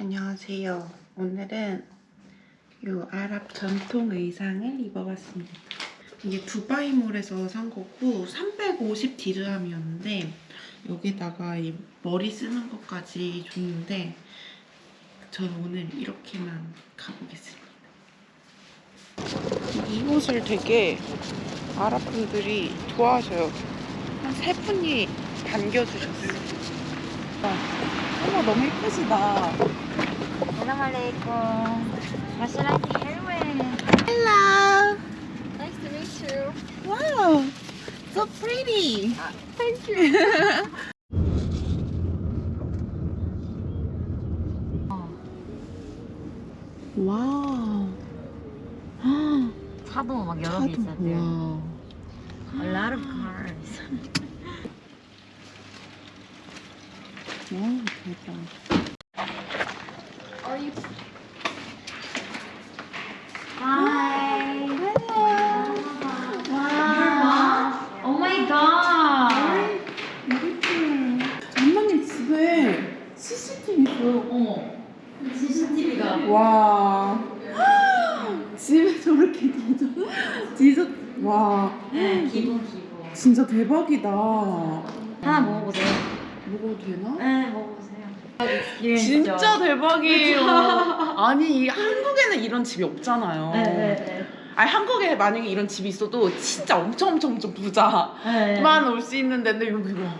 안녕하세요. 오늘은 이 아랍 전통 의상을 입어봤습니다. 이게 두바이몰에서 산 거고 350 디르함이었는데 여기다가 이 머리 쓰는 것까지 줬는데 저는 오늘 이렇게만 가보겠습니다. 이 옷을 되게 아랍 분들이 좋아하셔요. 한 세 분이 반겨주셨어요. 어머 너무 예쁘시다. Assalamualaikum. Maserati Airways. Hello. Nice to meet you. Wow. So pretty. Thank you. 와우. 차도 막 여러 개 있었대요. 와. A lot of cars. 와 대박. Are you? Hi. 와. Oh my god. 장모님 집에 CCTV 있어요. 어. CCTV가. 와. 집에 저렇게 디저 디저 와 기본 기본. 진짜 대박이다. 하나 먹어보세요. 먹어도 되나? 네 먹어보세요. 진짜 대박이에요. 아니 이 한국에는 이런 집이 없잖아요. 네 네 네. 아니 한국에 만약에 이런 집이 있어도 진짜 엄청 엄청 엄청 부자만 네. 올수 있는 데인데 여기 와.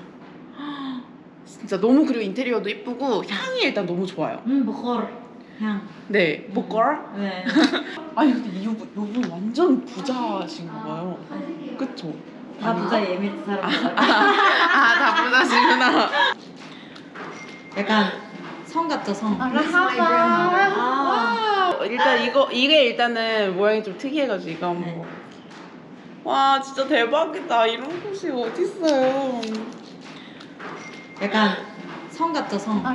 진짜 너무 그리고 인테리어도 이쁘고 향이 일단 너무 좋아요. 음 버거 향. 네, 뭐걸? 네. 아니 근데 이분 이분 완전 부자신 거예요. 그쵸? 다 부자 예민 사람. 아다 부자시구나. 약간 성 같죠 성. 아, 아. 와, 일단 이거 이게 일단은 모양이 좀 특이해가지고 이거 한번. 네. 와 진짜 대박이다. 이런 곳이 어디 있어요? 약간 성 같죠 성. 아,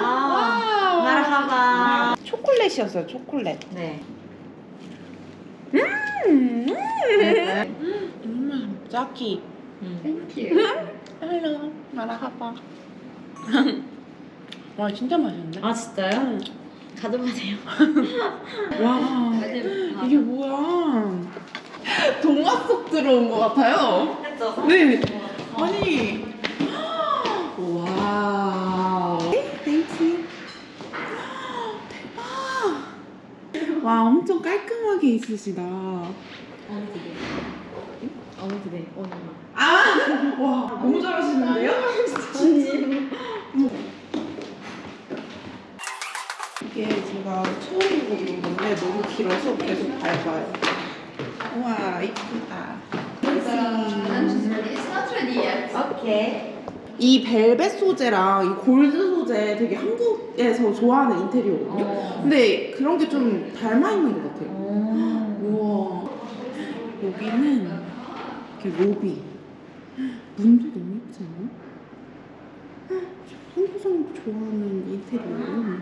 아. مرحبا. 초콜릿이었어요. 초콜릿. 네. 음. 네. 음, زاكي. 음. Hello مرحبا. 와 진짜 맛있는데? 아 진짜요? 가져가세요. 와 이게 뭐야? 동화 속 들어온 것 같아요. 그렇죠. 네. 아니. 와. Thank you. 대박. 와 엄청 깔끔하게 있으시다. 어느 집에? 어느 집에? 어느 아, 와 너무 잘하시는데요? 집? 이게 제가 처음 입어보는 건데 너무 길어서 계속 밟아요. 우와 이쁘다. 오케이. 이 벨벳 소재랑 이 골드 소재 되게 한국에서 좋아하는 인테리어거든요. 어. 근데 그런 게 좀 닮아 있는 것 같아요. 오. 우와. 여기는 이렇게 로비. 문도 너무 예쁘지 않아? 한국 사람 좋아하는 인테리어.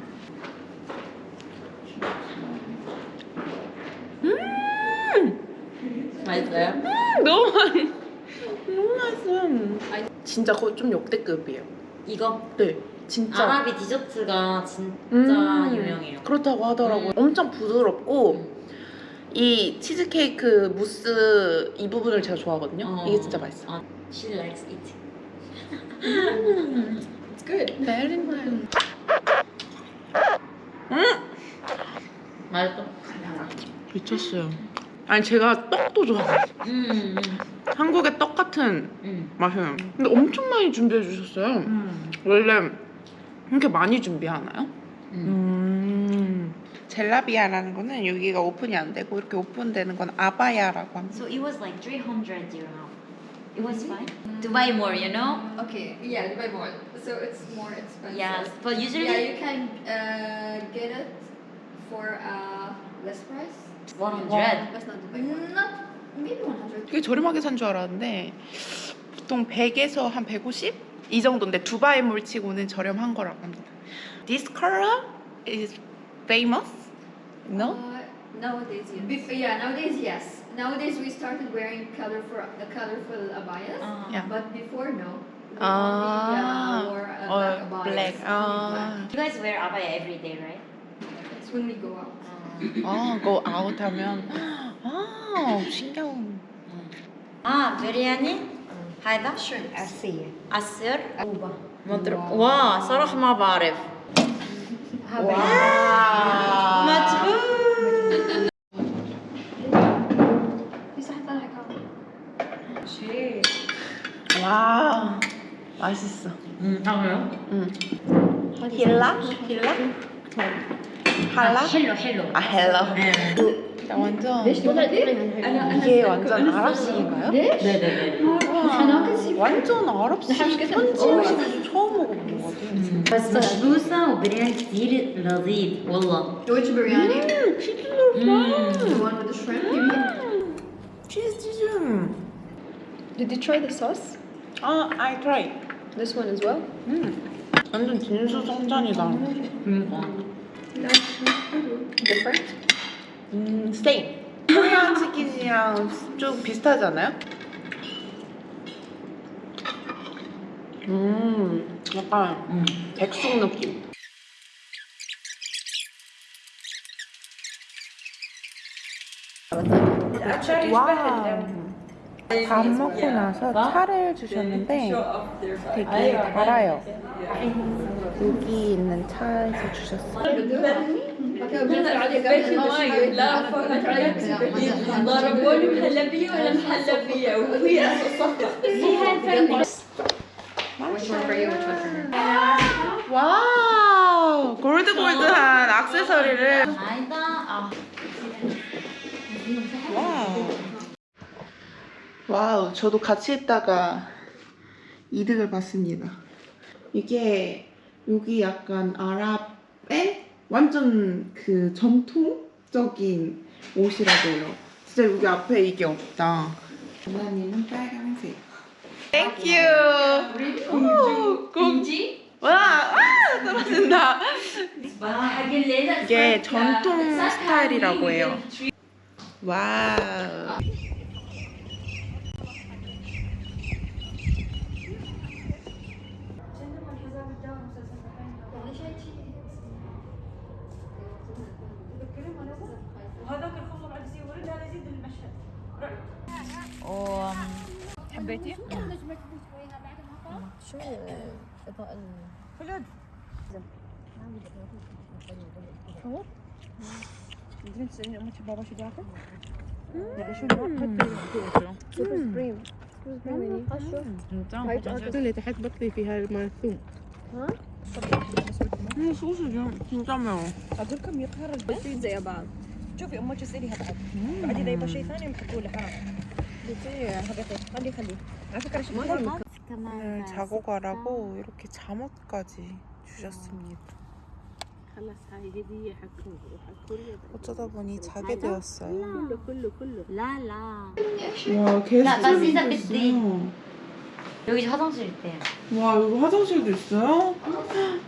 맛있어요? 너무 맛 너무 맛있어. 진짜 거의 좀 역대급이에요. 이거 네, 진짜. 아라비 디저트가 진짜 음, 유명해요. 그렇다고 하더라고요. 음. 엄청 부드럽고 이 치즈케이크 무스 이 부분을 제가 좋아하거든요. 어. 이게 진짜 맛있어. 아, she likes it. It's good. Very nice. 맛있어? 미쳤어요. 아니 제가 떡도 좋아해요. 음, 한국의 떡 같은 음, 맛이에요. 근데 엄청 많이 준비해 주셨어요. 음. 원래 이렇게 많이 준비하나요? 음. 음. 젤라비아라는 거는 여기가 오픈이 안 되고 이렇게 오픈되는 건 아바야라고 합니다. So it was like 300 dirham. It was fine. Buy more, you know? Okay, yeah, buy more. So it's more expensive. Yes, but usually Yeah, you can uh, get it for uh, less price. 100. That's not big one. Not maybe 100. 꽤 저렴하게 산 줄 알았는데 보통 100에서 한 150? 이 정도인데 두바이 물치고는 저렴한 거라고 합니다. This color is famous? No? Uh, nowadays, yes. Bef yeah, nowadays, yes. Nowadays, we started wearing colorful, the colorful abayas, uh -huh. yeah. but before, no. We ah, only, yeah, wore uh, or black. black. Ah. You guys wear abaya every day, right? That's when we go out. 아, go out 하면 아, 신기한. 아, 메리안이 هذا عسية عسر عوبة مضروب واو صراحة ما بعرف 와우. مدبوب 와, 맛있어. 음, 아 그래요? 응. 힐라? 힐라? 할라? 헬로 헬로 아, 헬로. 네. 나 완전 أنا أنا 이게 완전 아랍식인가요? ليش؟ 네네네 أنا كنت 완전 아랍식 현지 음식을 처음 먹어본 것 같아. بس مشبوسة وبريان كتير لذيذ والله Which biryani? مم. The one with the shrimp, you mean? 치즈 치즈. Did you try the sauce? 아, I try. This one as well? 음. 완전 진수성찬이다. 그러니까 Different? 음, same. 코리안 치킨이랑 좀 비슷하지 않아요? 음, 약간 음. 백숙 느낌. 와. 밥 먹고 나서 차를 주셨는데 되게 달아요. 여기 있는 차에서 주셨어요. اوكي بنزل عليك قبل لا ضربوني مهلبية ولا محلبية وهي Which one for you? Which one for her? 와우 골드 골드한 액세서리를 아니다 아 와우 와우 저도 같이 했다가 이득을 봤습니다 이게 여기 약간 아랍의 완전 그 전통적인 옷이라고요. 진짜 여기 앞에 이게 없다. 누나님은 빨간색. Thank 아, you. 우리 공주. 공지? 와, 아, 와 떨어진다. 이게 전통 스타일이라고 해요. 와우. حبيتي؟ شو أمك بابا شو يعني شو اللي تحت فيها ها؟ اقولكم يقهر البيت زي بعض شوفي أمك اساليها بعد بعد إذا يبغى شيء ثاني نحطوا له حرام 아, 그 오늘 자고 가라고 이렇게 잠옷까지 주셨습니다. 어쩌다 보니 자게 되었어요. 와 계속 여기 화장실 있대요. 와 여기 화장실도 있어요?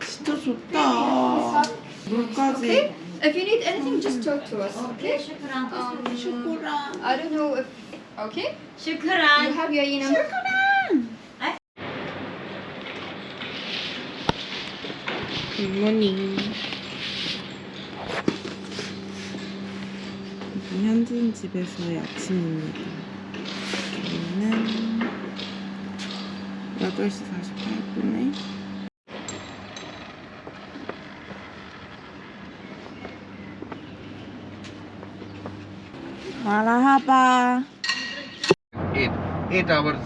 진짜 좋다. 물까지. If you need anything, just talk to us. Okay. 슈크랑. Um, 슈크랑. I don't know if Okay. Shukran. You have your enum. Shukran. Good morning. 현진 집에서의 아침입니다. 여기는 8시 48분에 마라하바 eight eight hours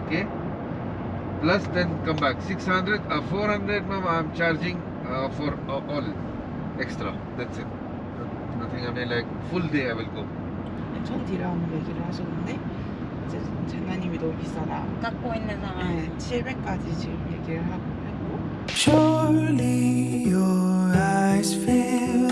okay plus then come back 600 uh, 400 ma'am i'm charging uh, for uh, all extra that's it nothing i mean like full day i will go 천 디라는 얘기를 하셨는데 이제 재나님이 너무 비싸다 깎고 있는 사람 네, 700까지 지금 얘기를 하고 했고 Surely your eyes feel